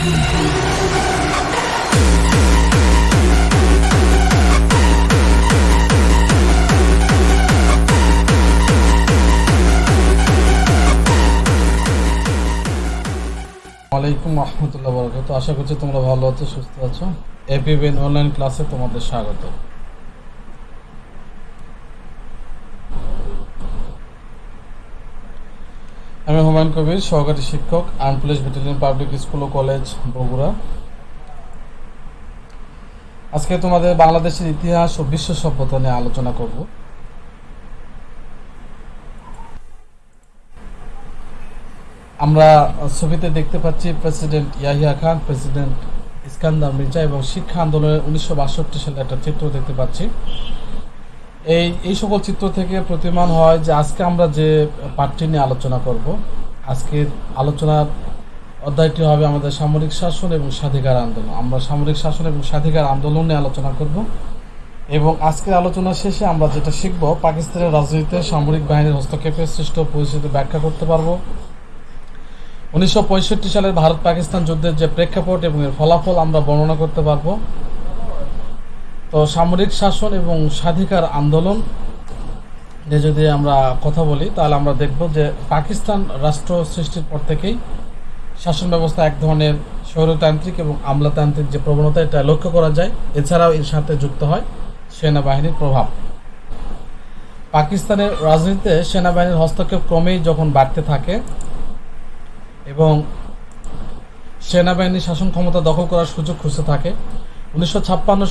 ওয়ালাইকুম রহমতুল্লাহ বরকত আশা করছি তোমরা ভালো আছো, সুস্থ আছো। এপি এপিবিএন অনলাইন ক্লাসে তোমাদের স্বাগত। আমি হুমায়ুন কবির, সহকারী শিক্ষক, armed police battalion, public school ও কলেজ, বগুড়া। আজকে তোমাদের বাংলাদেশের ইতিহাস ও বিশ্ব সভ্যতা নিয়ে আলোচনা করব। আমরা ছবিতে দেখতে পাচ্ছি প্রেসিডেন্ট ইয়াহিয়া খান, প্রেসিডেন্ট ইস্কান্দার মির্জা এবং শিক্ষা আন্দোলনের উনিশশো বাষট্টি সালে একটা চিত্র দেখতে পাচ্ছি। এই এই সকল চিত্র থেকে প্রতিমান হয় যে আজকে আমরা যে পাঠটি নিয়ে আলোচনা করব, আজকের আলোচনার অধ্যায়টি হবে আমাদের সামরিক শাসন এবং স্বাধিকার আন্দোলন। আমরা সামরিক শাসন এবং স্বাধিকার আন্দোলন নিয়ে আলোচনা করব এবং আজকের আলোচনা শেষে আমরা যেটা শিখব, পাকিস্তানের রাজনীতিতে সামরিক বাহিনীর হস্তক্ষেপের সৃষ্ট পরিস্থিতি ব্যাখ্যা করতে পারব। উনিশশো সালের ভারত পাকিস্তান যুদ্ধের যে প্রেক্ষাপট এবং এর ফলাফল আমরা বর্ণনা করতে পারব। তো সামরিক শাসন এবং স্বাধিকার আন্দোলন নিয়ে যদি আমরা কথা বলি, তাহলে আমরা দেখব যে পাকিস্তান রাষ্ট্র সৃষ্টির পর থেকেই শাসন ব্যবস্থা এক ধরনের স্বৈরতান্ত্রিক এবং আমলাতান্ত্রিক যে প্রবণতা, এটা লক্ষ্য করা যায়। এছাড়াও এর সাথে যুক্ত হয় সেনাবাহিনীর প্রভাব। পাকিস্তানের রাজনীতিতে সেনাবাহিনীর হস্তক্ষেপ ক্রমেই যখন বাড়তে থাকে এবং সেনাবাহিনীর শাসন ক্ষমতা দখল করার সুযোগ খুঁজতে থাকে উনিশশো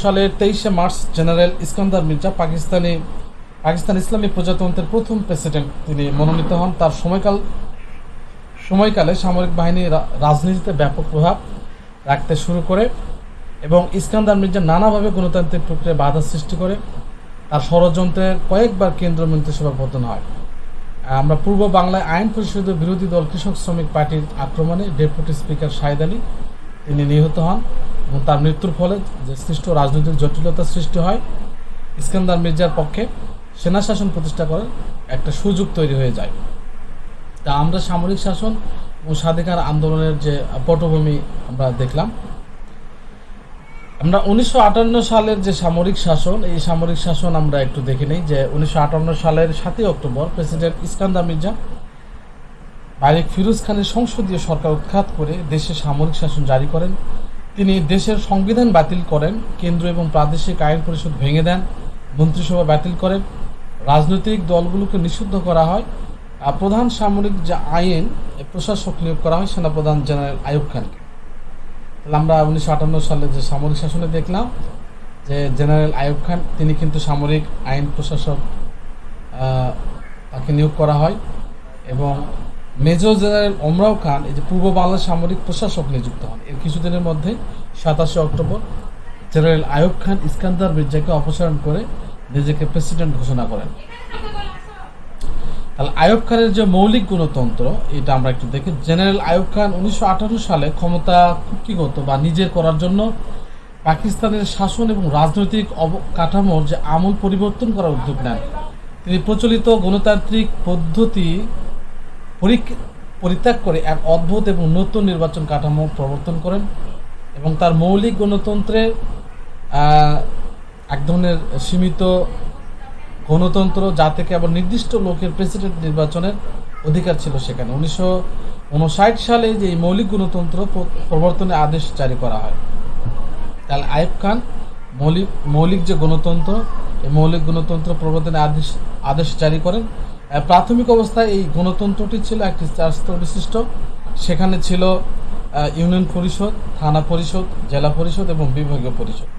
সালের তেইশে মার্চ জেনারেল ইস্কান্দার মির্জা পাকিস্তানি, পাকিস্তান ইসলামী প্রজাতন্ত্রের প্রথম প্রেসিডেন্ট তিনি মনোনীত হন। তার সময়কাল, সময়কালে সামরিক বাহিনী রাজনীতিতে ব্যাপক প্রভাব রাখতে শুরু করে এবং ইস্কান্দার মির্জা নানাভাবে গণতান্ত্রিক প্রক্রিয়ায় বাধা সৃষ্টি করে। তার ষড়যন্ত্রের কয়েকবার কেন্দ্র মন্ত্রিসভা পতন হয়। আমরা পূর্ব বাংলায় আইন পরিষদের বিরোধী দল কৃষক শ্রমিক পার্টির আক্রমণে ডেপুটি স্পিকার শাহিদ আলী তিনি নিহত হন এবং তার মৃত্যুর ফলে যে সৃষ্ট রাজনৈতিক জটিলতা সৃষ্টি হয়, ইস্কান্দার মির্জার পক্ষে সেনা শাসন প্রতিষ্ঠা করার একটা সুযোগ তৈরি হয়ে যায়। তা আমরা সামরিক শাসন ও স্বাধিকার আন্দোলনের যে পটভূমি আমরা দেখলাম। আমরা উনিশশো আটান্ন সালের যে সামরিক শাসন, এই সামরিক শাসন আমরা একটু দেখে নিই যে উনিশশো আটান্ন সালের সাতই অক্টোবর প্রেসিডেন্ট ইস্কান্দার মির্জা মালিক ফিরোজ খানের সংসদীয় সরকার উৎখাত করে দেশে সামরিক শাসন জারি করেন। তিনি দেশের সংবিধান বাতিল করেন, কেন্দ্র এবং প্রাদেশিক আইন পরিষদ ভেঙে দেন, মন্ত্রিসভা বাতিল করেন, রাজনৈতিক দলগুলোকে নিষিদ্ধ করা হয় প্রধান সামরিক যে আইন প্রশাসক নিয়োগ করা হয় সেনাপ্রধান জেনারেল আয়ুব খানকে। তাহলে আমরা উনিশশো আটান্ন সালে যে সামরিক শাসনে দেখলাম, যে জেনারেল আয়ুব খান, তিনি কিন্তু সামরিক আইন প্রশাসক তাকে নিয়োগ করা হয় এবং মেজর জেনারেল ওমরাও খান, এই যে পূর্ব বাংলার সামরিক প্রশাসক নিযুক্ত হন। এর কিছুদিনের মধ্যে সাতাশে অক্টোবর জেনারেল আয়ুব খান ইস্কান্দার মির্জাকে অপসারণ করে নিজেকে প্রেসিডেন্ট ঘোষণা করেন। তাহলে আইয়ুব খানের যে মৌলিক গণতন্ত্র, এটা আমরা একটু দেখি। জেনারেল আয়ুব খান উনিশশো সালে ক্ষমতা কুক্ষিগত বা নিজের করার জন্য পাকিস্তানের শাসন এবং রাজনৈতিক অবকাঠামোর যে আমূল পরিবর্তন করার উদ্যোগ নেন, তিনি প্রচলিত গণতান্ত্রিক পদ্ধতি পরিত্যাগ করে এক অদ্ভুত এবং নতুন নির্বাচন কাঠামো প্রবর্তন করেন এবং তার মৌলিক গণতন্ত্রের এক ধরনের সীমিত গণতন্ত্র যা থেকে আবার নির্দিষ্ট লোকের প্রেসিডেন্ট নির্বাচনের অধিকার ছিল সেখানে। উনিশশো উনষাট সালে যে মৌলিক গণতন্ত্র প্র- প্রবর্তনের আদেশ জারি করা হয়, তাহলে আইব খান মৌলিক মৌলিক যে গণতন্ত্র, এই মৌলিক গণতন্ত্র প্রবর্তনের আদেশ আদেশ জারি করেন প্রাথমিক অবস্থায় এই গণতন্ত্রটি ছিল একটি চার স্তর বিশিষ্ট সেখানে ছিল ইউনিয়ন পরিষদ, থানা পরিষদ, জেলা পরিষদ এবং বিভাগীয় পরিষদ।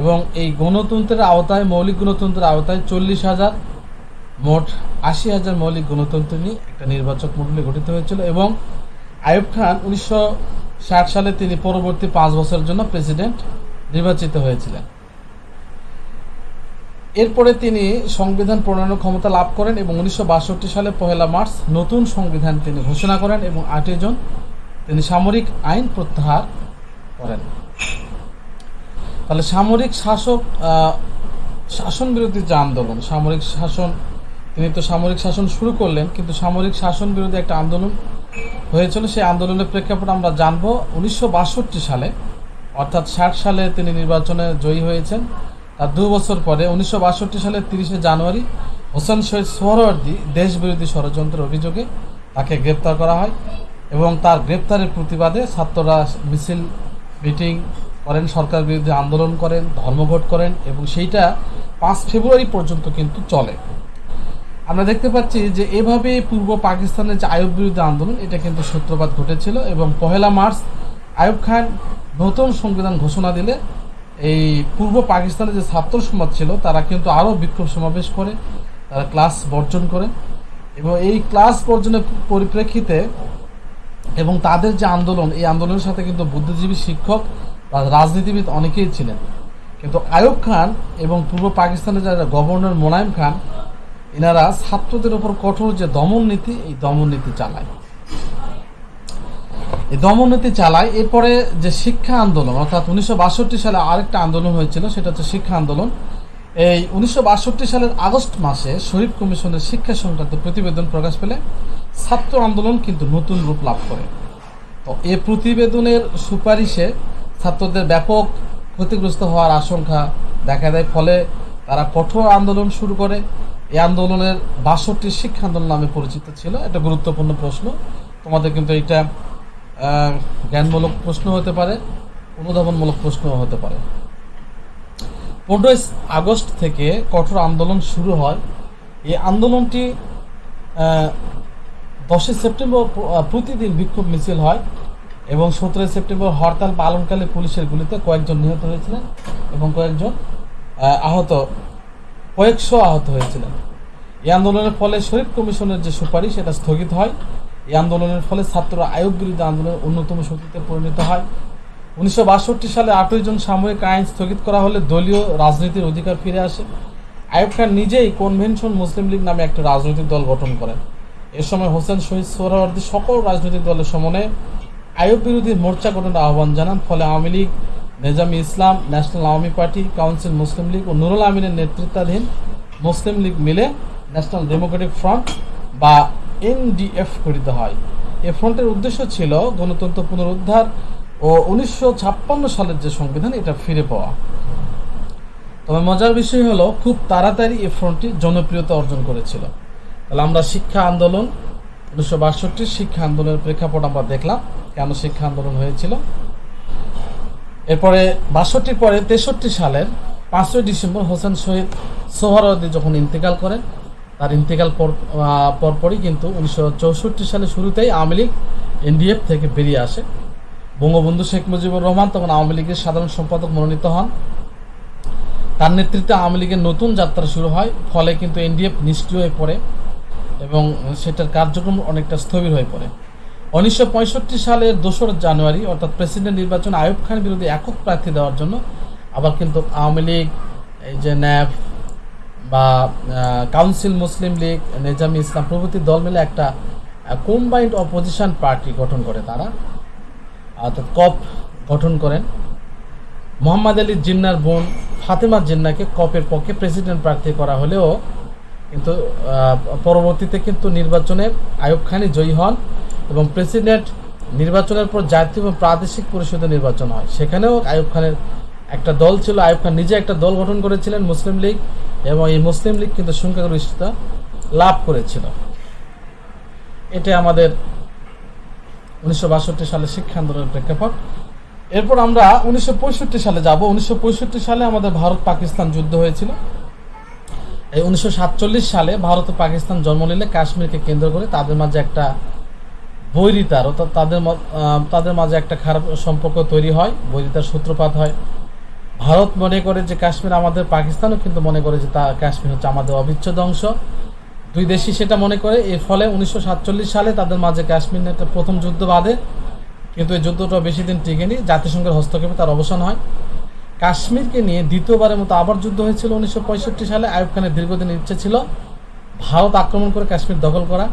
এবং এই গণতন্ত্রের আওতায়, মৌলিক গণতন্ত্রের আওতায় চল্লিশ হাজার, মোট আশি হাজার মৌলিক গণতন্ত্র নিয়ে একটা নির্বাচক মণ্ডলী গঠিত হয়েছিল এবং আইয়ুব খান উনিশশো ষাট সালে তিনি পরবর্তী পাঁচ বছরের জন্য প্রেসিডেন্ট নির্বাচিত হয়েছিলেন। এরপরে তিনি সংবিধান প্রণয়নের ক্ষমতা লাভ করেন এবং উনিশশো বাষট্টি সালে পহেলা মার্চ নতুন সংবিধান তিনি ঘোষণা করেন এবং আটই জন তিনি সামরিক আইন প্রত্যাহার করেন। তাহলে সামরিক শাসক শাসন বিরোধী যে আন্দোলন, সামরিক শাসন, তিনি তো সামরিক শাসন শুরু করলেন, কিন্তু সামরিক শাসন বিরোধী একটা আন্দোলন হয়েছিল। সেই আন্দোলনের প্রেক্ষাপটে আমরা জানব। উনিশশো বাষট্টি সালে, অর্থাৎ ষাট সালে তিনি নির্বাচনে জয়ী হয়েছেন। তার দু বছর পরে উনিশশো বাষট্টি সালের তিরিশে জানুয়ারি হোসেন শহীদ সোহরওয়ার্দী দেশবিরোধী ষড়যন্ত্রের অভিযোগে তাকে গ্রেপ্তার করা হয় এবং তার গ্রেপ্তারের প্রতিবাদে ছাত্ররা মিছিল, মিটিং করেন, সরকার বিরুদ্ধে আন্দোলন করেন, ধর্মঘট করেন এবং সেইটা পাঁচ ফেব্রুয়ারি পর্যন্ত কিন্তু চলে। আমরা দেখতে পাচ্ছি যে এভাবে পূর্ব পাকিস্তানের যে আয়ব বিরুদ্ধে আন্দোলন, এটা কিন্তু সূত্রপাত ঘটেছিল এবং পহেলা মার্চ আয়ুব খান নতুন সংবিধান ঘোষণা দিলে এই পূর্ব পাকিস্তানের যে ছাত্র সমাজ ছিল, তারা কিন্তু আরও বিক্ষোভ সমাবেশ করে, তারা ক্লাস বর্জন করে। এবং এই ক্লাস বর্জনের পরিপ্রেক্ষিতে এবং তাদের যে আন্দোলন, এই আন্দোলনের সাথে কিন্তু বুদ্ধিজীবী শিক্ষক রাজনীতিবিদ অনেকেই ছিলেন। কিন্তু আয়ুব খান এবং পূর্ব পাকিস্তানের যারা গভর্নর মোনায়েম খান, এনারা ছাত্রদের উপর কঠোর যে দমন নীতি, এই দমন নীতি চালায়। এই দমন নীতি চালায়। এরপরে যে শিক্ষা আন্দোলন, অর্থাৎ উনিশশো বাষট্টি সালে আরেকটা আন্দোলন হয়েছিল, সেটা হচ্ছে শিক্ষা আন্দোলন। এই উনিশশো বাষট্টি সালের আগস্ট মাসে শরীফ কমিশনের শিক্ষা সংক্রান্ত প্রতিবেদন প্রকাশ পেলে ছাত্র আন্দোলন কিন্তু নতুন রূপ লাভ করে। তো এ প্রতিবেদনের সুপারিশে ছাত্রদের ব্যাপক ক্ষতিগ্রস্ত হওয়ার আশঙ্কা দেখা দেয়, ফলে তারা কঠোর আন্দোলন শুরু করে। এই আন্দোলনের বাষট্টি শিক্ষা আন্দোলন নামে পরিচিত ছিল। এটা গুরুত্বপূর্ণ প্রশ্ন। তোমাদের কিন্তু এটা জ্ঞানমূলক প্রশ্ন হতে পারে, অনুধাবনমূলক প্রশ্ন হতে পারে। পনেরোই আগস্ট থেকে কঠোর আন্দোলন শুরু হয়। এই আন্দোলনটি দশই সেপ্টেম্বর প্রতিদিন বিক্ষোভ মিছিল হয় এবং সতেরোই সেপ্টেম্বর হরতাল পালনকালে পুলিশের গুলিতে কয়েকজন নিহত হয়েছিলেন এবং কয়েকজন আহত, কয়েকশো আহত হয়েছিলেন। এই আন্দোলনের ফলে শরীফ কমিশনের যে সুপারিশ, সেটা স্থগিত হয়। এই আন্দোলনের ফলে ছাত্ররা আয়োগ বিরুদ্ধে আন্দোলনের অন্যতম শক্তিতে পরিণত হয়। উনিশশো বাষট্টি সালে আটই জন সাময়িক আইন স্থগিত করা হলে দলীয় রাজনীতির অধিকার ফিরে আসে। আইয়ুব খান নিজেই কনভেনশন মুসলিম লীগ নামে একটা রাজনৈতিক দল গঠন করেন। এ সময় হোসেন শহীদ সোহরাওয়ার্দী সকল রাজনৈতিক দলের সমন্বয়ে আইয়ুব বিরোধী মোর্চা গঠনের আহ্বান জানান। ফলে আওয়ামী লীগ, নেজামি ইসলাম, ন্যাশনাল আওয়ামী পার্টি, কাউন্সিল মুসলিম লীগ ও নুরুল আমিনের নেতৃত্বাধীন মুসলিম লীগ মিলে ন্যাশনাল ডেমোক্রেটিক ফ্রন্ট বা এনডিএফ গঠিত হয়। এ ফ্রন্টের উদ্দেশ্য ছিল গণতন্ত্র পুনরুদ্ধার ও উনিশশো ছাপ্পান্ন সালের যে সংবিধান, এটা ফিরে পাওয়া। তবে মজার বিষয় হলো, খুব তাড়াতাড়ি এই ফ্রন্টটি জনপ্রিয়তা অর্জন করেছিল। তাহলে আমরা শিক্ষা আন্দোলন, উনিশশো বাষট্টির শিক্ষা আন্দোলনের প্রেক্ষাপট আমরা দেখলাম, কেন শিক্ষা আন্দোলন হয়েছিল। এরপরে বাষট্টির পরে তেষট্টি সালের পাঁচই ডিসেম্বর হোসেন শহীদ সোহরাওয়ার্দী যখন ইন্তেকাল করেন তার ইন্তেকাল পর পরপরই কিন্তু উনিশশো চৌষট্টি সালে শুরুতেই আওয়ামী লীগ এনডিএফ থেকে বেরিয়ে আসে। বঙ্গবন্ধু শেখ মুজিবুর রহমান তখন আওয়ামী লীগের সাধারণ সম্পাদক মনোনীত হন। তার নেতৃত্বে আওয়ামী লীগের নতুন যাত্রা শুরু হয়, ফলে কিন্তু এনডিএফ নিষ্ক্রিয় হয়ে পড়ে এবং সেটার কার্যক্রম অনেকটা স্থবির হয়ে পড়ে। উনিশশো পঁয়ষট্টি সালের দোসরা জানুয়ারি, অর্থাৎ প্রেসিডেন্ট নির্বাচন আয়ুব খান বিরুদ্ধে একক প্রার্থী দেওয়ার জন্য আবার কিন্তু আওয়ামী লীগ, এই যে ন্যাপ বা কাউন্সিল মুসলিম লীগ নেজামি ইসলাম প্রভৃতি দল মিলে একটা কম্বাইন্ড অপোজিশন পার্টি গঠন করে তারা। অর্থাৎ কপ গঠন করেন। মোহাম্মদ আলী জিন্নার বোন ফাতেমা জিন্নাকে কপের পক্ষে প্রেসিডেন্ট প্রার্থী করা হলেও কিন্তু পরবর্তীতে কিন্তু নির্বাচনে আয়ুব খানই জয়ী হন এবং প্রেসিডেন্ট নির্বাচনের পর জাতীয় এবং প্রাদেশিক পরিষদে নির্বাচন হয়। সেখানেও আয়ুব খানের একটা দল ছিল আয়ুব খান নিজে একটা দল গঠন করেছিলেন মুসলিম লীগ এবং এই মুসলিম লীগ কিন্তু সংখ্যাগরিষ্ঠতা লাভ করেছিল। এটা আমাদের উনিশশো বাষট্টি সালে শিক্ষা আন্দোলনের প্রেক্ষাপট। এরপর আমরা উনিশশো পঁয়ষট্টি সালে যাব। উনিশশো পঁয়ষট্টি সালে আমাদের ভারত পাকিস্তান যুদ্ধ হয়েছিল। এই উনিশশো সাতচল্লিশ সালে ভারত ও পাকিস্তান জন্ম নিলে কাশ্মীরকে কেন্দ্র করে তাদের মাঝে একটা বৈরিতার অর্থাৎ তাদের তাদের মাঝে একটা খারাপ সম্পর্ক তৈরি হয়, বৈরিতার সূত্রপাত হয়। ভারত মনে করে যে কাশ্মীর আমাদের পাকিস্তানও কিন্তু মনে করে যে তা কাশ্মীর হচ্ছে আমাদের অবিচ্ছেদ্য অংশ। দুই দেশই সেটা মনে করে, এর ফলে উনিশশো সাতচল্লিশ সালে তাদের মাঝে কাশ্মীর একটা প্রথম যুদ্ধ বাঁধে। কিন্তু এই যুদ্ধটা বেশি দিন টিকেনি, জাতিসংঘের হস্তক্ষেপে তার অবসান হয়। কাশ্মীরকে নিয়ে দ্বিতীয়বারের মতো আবার যুদ্ধ হয়েছিল উনিশশো পঁয়ষট্টি সালে। আয়ুব খানের দীর্ঘদিন ইচ্ছে ছিল ভারত আক্রমণ করে কাশ্মীর দখল করা।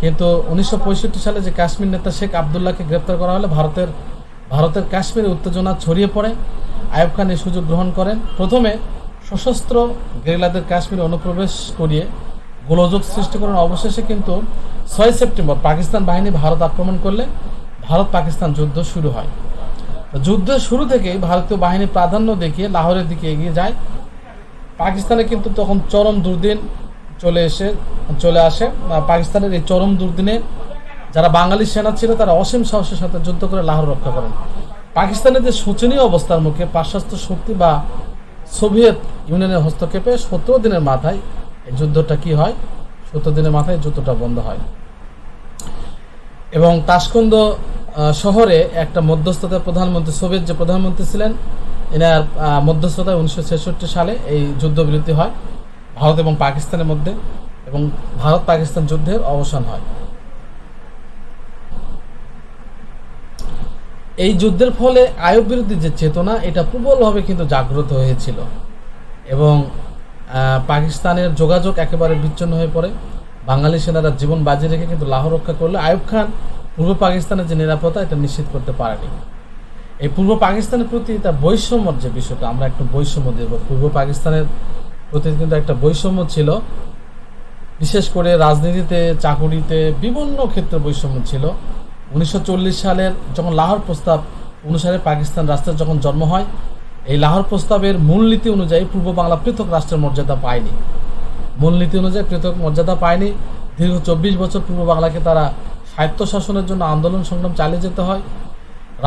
কিন্তু উনিশশো পঁয়ষট্টি সালে যে কাশ্মীর নেতা শেখ আবদুল্লাহকে গ্রেপ্তার করা হলে, ভারতের ভারতের কাশ্মীরে উত্তেজনা ছড়িয়ে পড়ে। আয়ুব খান এই সুযোগ গ্রহণ করেন। প্রথমে সশস্ত্র গেরিলাদের কাশ্মীরে অনুপ্রবেশ করিয়ে গোলযোগ সৃষ্টি করেন অবশেষে কিন্তু ছয় সেপ্টেম্বর পাকিস্তান বাহিনী ভারত আক্রমণ করলে ভারত পাকিস্তান যুদ্ধ শুরু হয়। যুদ্ধের শুরু থেকেই ভারতীয় বাহিনী প্রাধান্য দেখিয়ে লাহোরের দিকে এগিয়ে যায়। পাকিস্তানে কিন্তু তখন চরম দুর্দিন চলে এসে, চলে আসে। পাকিস্তানের এই চরম দুর্দিনে যারা বাঙালি সেনা ছিল তারা অসীম সাহসের সাথে যুদ্ধ করে লাহোর রক্ষা করেন। পাকিস্তানের যে শোচনীয় অবস্থার মুখে পাশ্চাত্য শক্তি বা সোভিয়েত ইউনিয়নের হস্তক্ষেপে সতেরো দিনের মাথায় এই যুদ্ধটা কি হয়? সতেরো দিনের মাথায় যুদ্ধটা বন্ধ হয়। এবং তাসকন্দ শহরে একটা মধ্যস্থতায় প্রধানমন্ত্রী, সোভিয়েত যে প্রধানমন্ত্রী ছিলেন, এনার মধ্যস্থতায় উনিশশো ছেষট্টি সালে এই যুদ্ধবিরতি হয়। ভারত এবং পাকিস্তানের মধ্যে এবং ভারত পাকিস্তান যুদ্ধের অবসান হয়। এই যুদ্ধের ফলে আয়ব বিরোধী যে চেতনা, এটা প্রবলভাবে কিন্তু জাগ্রত হয়েছিল। এবং পাকিস্তানের যোগাযোগ একেবারে বিচ্ছিন্ন হয়ে পড়ে। বাঙালি সেনারা জীবন বাজি রেখে কিন্তু লাহোর রক্ষা করলে। আয়ুব খান পূর্ব পাকিস্তানের যে নিরাপত্তা, এটা নিশ্চিত করতে পারেনি। এই পূর্ব পাকিস্তানের প্রতি তার বৈষম্যর যে বিষয়টা, আমরা একটু বৈষম্য দেব পূর্ব পাকিস্তানের প্রতি কিন্তু একটা বৈষম্য ছিল। বিশেষ করে রাজনীতিতে, চাকুরিতে বিভিন্ন ক্ষেত্রে বৈষম্য ছিল। উনিশশো চল্লিশ সালের যখন লাহোর প্রস্তাব অনুসারে পাকিস্তান রাষ্ট্রের যখন জন্ম হয়, এই লাহোর প্রস্তাবের মূলনীতি অনুযায়ী পূর্ব বাংলা পৃথক রাষ্ট্রের মর্যাদা পায়নি। মূলনীতি অনুযায়ী পৃথক মর্যাদা পায়নি। দীর্ঘ চব্বিশ বছর পূর্ব বাংলাকে তারা স্বায়ত্তশাসনের জন্য আন্দোলন সংগ্রাম চালিয়ে যেতে হয়।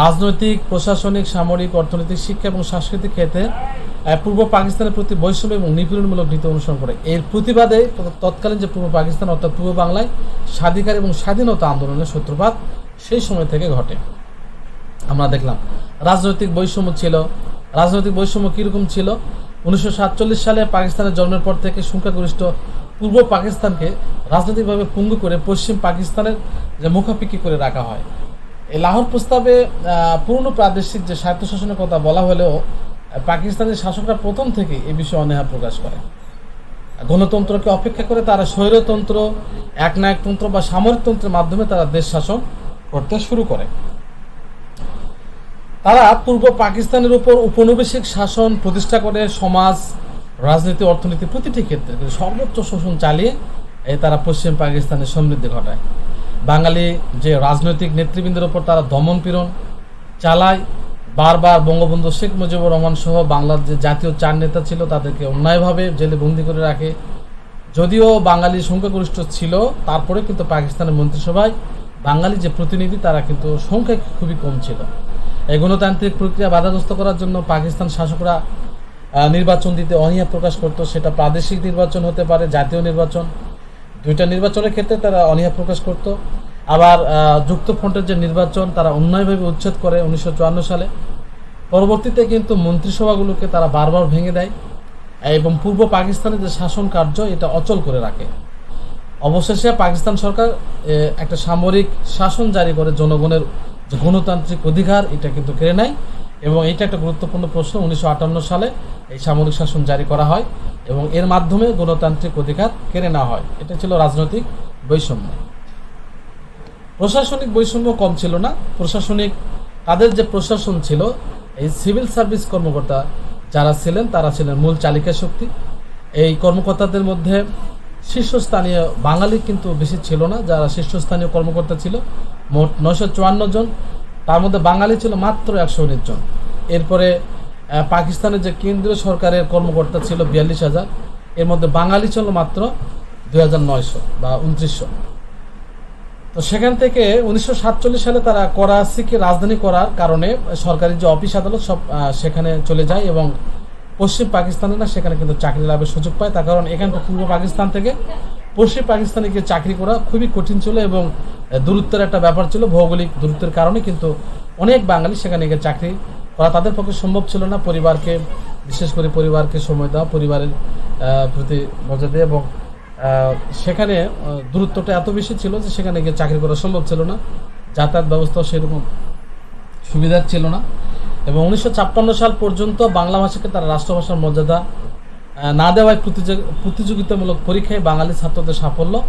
রাজনৈতিক, প্রশাসনিক, সামরিক, অর্থনৈতিক, শিক্ষা এবং সাংস্কৃতিক ক্ষেত্রে পূর্ব পাকিস্তানের প্রতি বৈষম্য এবং নিপীড়নমূলক নীতি অনুসরণ করে। এর প্রতিবাদে তৎকালীন যে পূর্ব পাকিস্তান, অর্থাৎ পূর্ব বাংলায় স্বাধিকার এবং স্বাধীনতা আন্দোলনের সূত্রপাত সেই সময় থেকে ঘটে। আমরা দেখলাম, রাজনৈতিক বৈষম্য ছিল। রাজনৈতিক বৈষম্য কীরকম ছিল? উনিশশো সাতচল্লিশ সালে পাকিস্তানের জন্মের পর থেকে সংখ্যাগরিষ্ঠ পূর্ব পাকিস্তানকে রাজনৈতিকভাবে পঙ্গু করে পশ্চিম পাকিস্তানের যে মুখাপিকি করে রাখা হয়। এই লাহোর প্রস্তাবে পূর্ণ প্রাদেশিক যে স্বায়ত্তশাসনের কথা বলা হলেও পাকিস্তানের শাসকরা প্রথম থেকে এই বিষয়ে অনীহা প্রকাশ করে গণতন্ত্রকে অপেক্ষা করে তারা স্বৈরতন্ত্র, একনায়কতন্ত্র বা সামরিকতন্ত্রের মাধ্যমে তারা দেশ শাসন করতে শুরু করে। তারা পূর্ব পাকিস্তানের উপর উপনিবেশিক শাসন প্রতিষ্ঠা করে, সমাজ, রাজনীতি, অর্থনীতি প্রতিটি ক্ষেত্রে সর্বোচ্চ শোষণ চালিয়ে তারা পশ্চিম পাকিস্তানের সমৃদ্ধি ঘটায়। বাঙালি যে রাজনৈতিক নেতৃবৃন্দের উপর তারা দমন পীড়ন চালায়, বারবার বঙ্গবন্ধু শেখ মুজিবুর রহমান সহ বাংলার যে জাতীয় চার নেতা ছিল তাদেরকে অন্যায়ভাবে জেলে বন্দি করে রাখে। যদিও বাঙালি সংখ্যাগরিষ্ঠ ছিল তারপরে কিন্তু পাকিস্তানের মন্ত্রিসভায় বাঙালি যে প্রতিনিধি, তারা কিন্তু সংখ্যায় খুবই কম ছিল। এই গণতান্ত্রিক প্রক্রিয়া বাধাগ্রস্ত করার জন্য পাকিস্তান শাসকরা নির্বাচন দিতে অনীহা প্রকাশ করতো। সেটা প্রাদেশিক নির্বাচন হতে পারে, জাতীয় নির্বাচন। দুইটা নির্বাচনের ক্ষেত্রে তারা অনীহা প্রকাশ করত। আবার যুক্তফ্রন্টের যে নির্বাচন, তারা অন্যায়ভাবে উচ্ছেদ করে উনিশশো চুয়ান্ন সালে। পরবর্তীতে কিন্তু মন্ত্রিসভাগুলোকে তারা বারবার ভেঙে দেয়। এবং পূর্ব পাকিস্তানের যে শাসন কার্য, এটা অচল করে রাখে। অবশেষে পাকিস্তান সরকার একটা সামরিক শাসন জারি করে জনগণের গণতান্ত্রিক অধিকার, এটা কিন্তু কেড়ে নেয়। এবং এটা একটা গুরুত্বপূর্ণ প্রশ্ন, উনিশশো আটান্ন সালে এই সামরিক শাসন জারি করা হয় এবং এর মাধ্যমে গণতান্ত্রিক অধিকার কেড়ে নেওয়া হয়। এটা ছিল রাজনৈতিক বৈষম্য। প্রশাসনিক বৈষম্য কম ছিল না। প্রশাসনিক, তাদের যে প্রশাসন ছিল, এই সিভিল সার্ভিস কর্মকর্তা যারা ছিলেন, তারা ছিলেন মূল চালিকা শক্তি। এই কর্মকর্তাদের মধ্যে শীর্ষস্থানীয় বাঙালি কিন্তু বেশি ছিল না, যারা শীর্ষস্থানীয় কর্মকর্তা ছিল, মোট নয়শো চুয়ান্ন জন। তার মধ্যে বাঙালি ছিল মাত্র একশো উনিশ জন। এরপরে পাকিস্তানের যে কেন্দ্রীয় সরকারের কর্মকর্তা ছিল বিয়াল্লিশ হাজার। এর মধ্যে বাঙালি ছিল মাত্র দুই হাজার নয়শো বা উনত্রিশশো। তো সেখান থেকে উনিশশো সাতচল্লিশ সালে তারা করাচিকে রাজধানী করার কারণে সরকারি যে অফিস আদালত সব সেখানে চলে যায় এবং পশ্চিম পাকিস্তানেরা সেখানে কিন্তু চাকরি লাভের সুযোগ পায়। তার কারণ এখানকার পূর্ব পাকিস্তান থেকে পশ্চিম পাকিস্তানে গিয়ে চাকরি করা খুবই কঠিন ছিল এবং দূরত্বের একটা ব্যাপার ছিল, ভৌগোলিক দূরত্বের কারণে কিন্তু অনেক বাঙালি সেখানে গিয়ে চাকরি করা তাদের পক্ষে সম্ভব ছিল না। পরিবারকে, বিশেষ করে পরিবারকে সময় দেওয়া, পরিবারের প্রতি মজা দেওয়া এবং সেখানে দূরত্বটা এত বেশি ছিল যে সেখানে গিয়ে চাকরি করা সম্ভব ছিল না। যাতায়াত ব্যবস্থাও সেরকম সুবিধার ছিল না। এবং উনিশশো ছাপ্পান্ন সাল পর্যন্ত বাংলা ভাষাকে তারা রাষ্ট্রভাষার মর্যাদা না দেওয়ায় প্রতিযোগ- প্রতিযোগিতামূলক পরীক্ষায় বাঙালি ছাত্রদের সাফল্য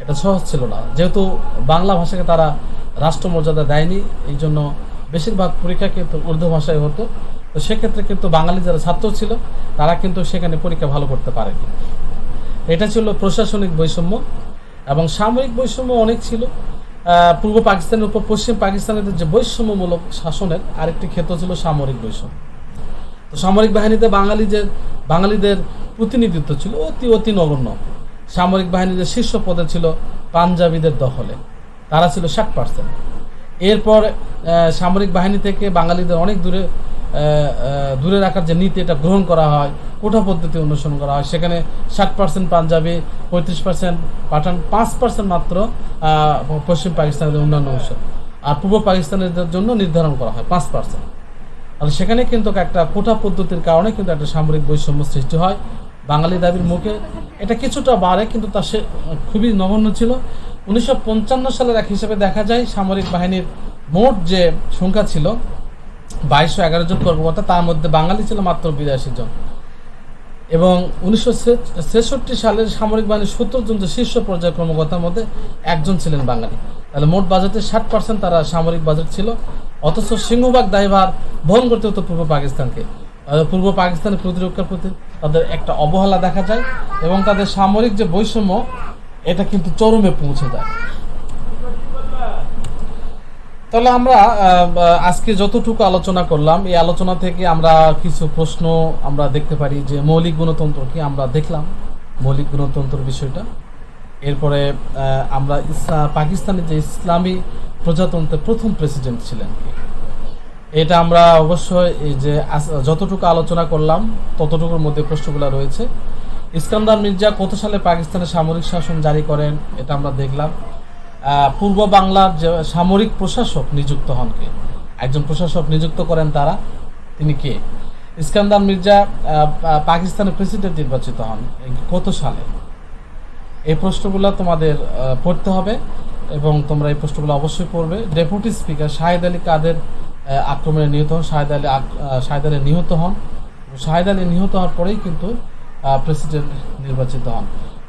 এটা সহজ ছিল না। যেহেতু বাংলা ভাষাকে তারা রাষ্ট্র মর্যাদা দেয়নি, এই জন্য বেশিরভাগ পরীক্ষা কিন্তু উর্দু ভাষায় হতো। তো সেক্ষেত্রে কিন্তু বাঙালি যারা ছাত্র ছিল, তারা কিন্তু সেখানে পরীক্ষা ভালো করতে পারেনি। এটা ছিল প্রশাসনিক বৈষম্য এবং সামরিক বৈষম্য অনেক ছিল। পূর্ব পাকিস্তানের উপর পশ্চিম পাকিস্তানের যে বৈষম্যমূলক শাসনের আরেকটি ক্ষেত্র ছিল সামরিক বৈষম্য। তো সামরিক বাহিনীতে বাঙালিদের বাঙালিদের প্রতিনিধিত্ব ছিল অতি অতি নগণ্য। সামরিক বাহিনীদের শীর্ষ পদে ছিল পাঞ্জাবিদের দখলে। তারা ছিল ষাট পার্সেন্ট এরপর সামরিক বাহিনী থেকে বাঙালিদের অনেক দূরে দূরে রাখার যে নীতি এটা গ্রহণ করা হয়, কোঠা পদ্ধতি অনুসরণ করা হয়। সেখানে ষাট পার্সেন্ট পাঞ্জাবি, পঁয়ত্রিশ পার্সেন্ট পাঠান, পাঁচ পার্সেন্ট মাত্র পশ্চিম পাকিস্তানের অন্যান্য অংশ। আর পূর্ব পাকিস্তানের জন্য নির্ধারণ করা হয় পাঁচ পার্সেন্ট আর সেখানে কিন্তু একটা কোঠা পদ্ধতির কারণে কিন্তু একটা সামরিক বৈষম্য সৃষ্টি হয়। বাঙালি দাবির মুখে এটা কিছুটা বাড়ে, কিন্তু তা সে, খুবই নগণ্য ছিল। উনিশশো পঞ্চান্ন সালের এক হিসেবে দেখা যায়, সামরিক বাহিনীর মোট যে সংখ্যা ছিল বাইশশো এগারো জন কর্মকর্তা, তার মধ্যে বাঙালি ছিল মাত্র বিরাশি জন। এবং উনিশশো ছেষট্টি সালের সামরিক বাহিনীর সত্তর জন যে শীর্ষ পর্যায়ের কর্মকর্তার মধ্যে একজন ছিলেন বাঙালি। তাহলে মোট বাজেটের ষাট পার্সেন্ট তারা সামরিক বাজেট ছিল, অথচ সিংহবাগ দায়ভার বহন করতে হতো পূর্ব পাকিস্তানকে। পূর্ব পাকিস্তানের প্রতিরক্ষার প্রতি তাদের একটা অবহেলা দেখা যায় এবং তাদের সামরিক যে বৈষম্য, এটা কিন্তু চরমে পৌঁছে যায়। তাহলে আমরা আজকে যতটুকু আলোচনা করলাম, এই আলোচনা থেকে আমরা কিছু প্রশ্ন আমরা দেখতে পারি যে মৌলিক গণতন্ত্র কি আমরা দেখলাম, মৌলিক গণতন্ত্র বিষয়টা। এরপরে আমরা পাকিস্তানের যে ইসলামী প্রজাতন্ত্রের প্রথম প্রেসিডেন্ট ছিলেন কে? এটা আমরা অবশ্যই এই যে যতটুকু আলোচনা করলাম, ততটুকুর মধ্যে প্রশ্নগুলো রয়েছে। ইস্কান্দার মির্জা কত সালে পাকিস্তানের সামরিক শাসন জারি করেন, এটা আমরা দেখলাম। পূর্ব বাংলার যে সামরিক প্রশাসক নিযুক্ত হন কে? একজন প্রশাসক নিযুক্ত করেন তারা, তিনি কে? ইস্কান্দার মির্জা পাকিস্তানের প্রেসিডেন্ট নির্বাচিত হন কত সালে? এই প্রশ্নগুলো তোমাদের পড়তে হবে এবং তোমরা এই প্রশ্নগুলো অবশ্যই পড়বে। ডেপুটি স্পিকার শাহেদ আলী কাদের আক্রমণে নিহত হন, শাহেদ আলী শাহেদ আলী নিহত হন। শাহেদ আলী নিহত হওয়ার পরেই কিন্তু প্রেসিডেন্ট নির্বাচিত হন।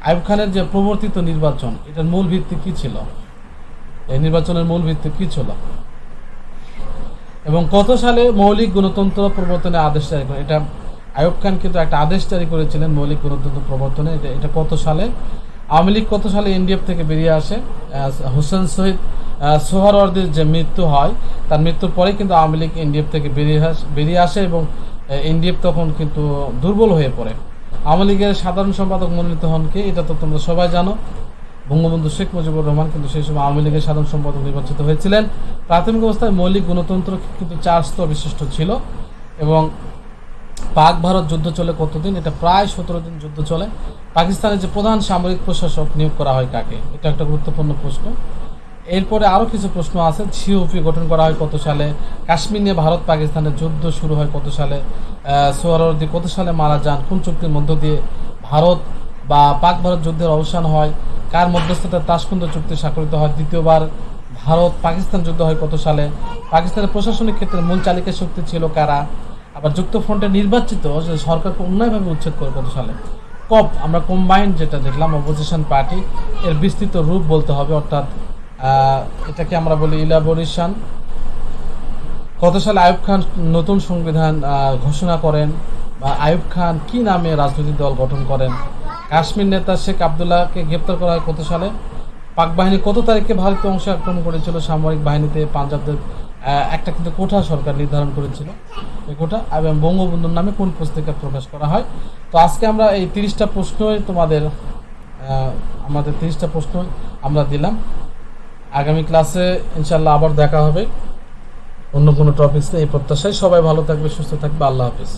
আইব খানের যে প্রবর্তিত নির্বাচন, এটার মূল ভিত্তি কী ছিল? এই নির্বাচনের মূল ভিত্তি কি ছিল? এবং কত সালে মৌলিক গণতন্ত্র প্রবর্তনের আদেশ জারি করে? এটা আয়ুব খান কিন্তু একটা আদেশ জারি করেছিলেন মৌলিক গণতন্ত্র প্রবর্তনে। এটা এটা কত সালে? আওয়ামী লীগ কত সালে এনডিএফ থেকে বেরিয়ে আসে? হোসেন শহীদ সোহরাওয়ার্দীর যে মৃত্যু হয়, তার মৃত্যুর পরে কিন্তু আওয়ামী লীগ এনডিএফ থেকে বেরিয়ে বেরিয়ে আসে এবং এনডিএফ তখন কিন্তু দুর্বল হয়ে পড়ে। আওয়ামী লীগের সাধারণ সম্পাদক মনোনীত হন কে? এটা তো তোমরা সবাই জানো। বঙ্গবন্ধু শেখ মুজিবুর রহমান কিন্তু সেই সময় আওয়ামী লীগের সাধারণ সম্পাদক নির্বাচিত হয়েছিলেন। প্রাথমিক অবস্থায় মৌলিক গণতন্ত্র কিন্তু চার স্তর বিশিষ্ট ছিল এবং পাক ভারত যুদ্ধ চলে কতদিন? এটা প্রায় সতেরো দিন যুদ্ধ চলে। পাকিস্তানের যে প্রধান সামরিক প্রশাসক নিয়োগ করা হয় কাকে? এটা একটা গুরুত্বপূর্ণ প্রশ্ন। এরপরে আরও কিছু প্রশ্ন আছে। সিওপি গঠন করা হয় কত সালে? কাশ্মীর নিয়ে ভারত পাকিস্তানের যুদ্ধ শুরু হয় কত সালে? সোহরাওয়ার্দী কত সালে মারা যান? কোন চুক্তির মধ্য দিয়ে ভারত বা পাক ভারত যুদ্ধের অবসান হয়, কার মধ্যস্থতায় তাসকুন্দ চুক্তি স্বাক্ষরিত হয়, দ্বিতীয়বার ভারত পাকিস্তান যুদ্ধ হয় কত সালে? পাকিস্তানের প্রশাসনিক ক্ষেত্রে মূল চালিকা শক্তি ছিল কারা? আবার যুক্ত ফ্রন্টে নির্বাচিত সরকারকে অন্যায়ভাবে উচ্ছেদ করে কত সালে? কপ, আমরা কম্বাইন্ড যেটা দেখলাম অপোজিশন পার্টি এর বিস্তৃত রূপ বলতে হবে, অর্থাৎ এটাকে আমরা বলি ইলাবোরেশন কত সালে আয়ুব খান নতুন সংবিধান ঘোষণা করেন বা আয়ুব খান কি নামে রাজনৈতিক দল গঠন করেন? কাশ্মীর নেতা শেখ আবদুল্লাহকে গ্রেপ্তার করা হয় কত সালে? পাক বাহিনী কত তারিখে ভারতীয় অংশে আক্রমণ করেছিল? সামরিক বাহিনীতে পাঞ্জাবদের একটা কিন্তু কোঠা সরকার নির্ধারণ করেছিল। এই কোঠা এবং বঙ্গবন্ধুর নামে কোন পুস্তিকা প্রকাশ করা হয়? তো আজকে আমরা এই তিরিশটা প্রশ্নই তোমাদের আমাদের তিরিশটা প্রশ্ন আমরা দিলাম। আগামী ক্লাসে ইনশাল্লাহ আবার দেখা হবে। অন্য কোনো টপিক্স নেই এই প্রত্যাশায় সবাই ভালো থাকবে, সুস্থ থাকবে। আল্লাহ হাফিজ।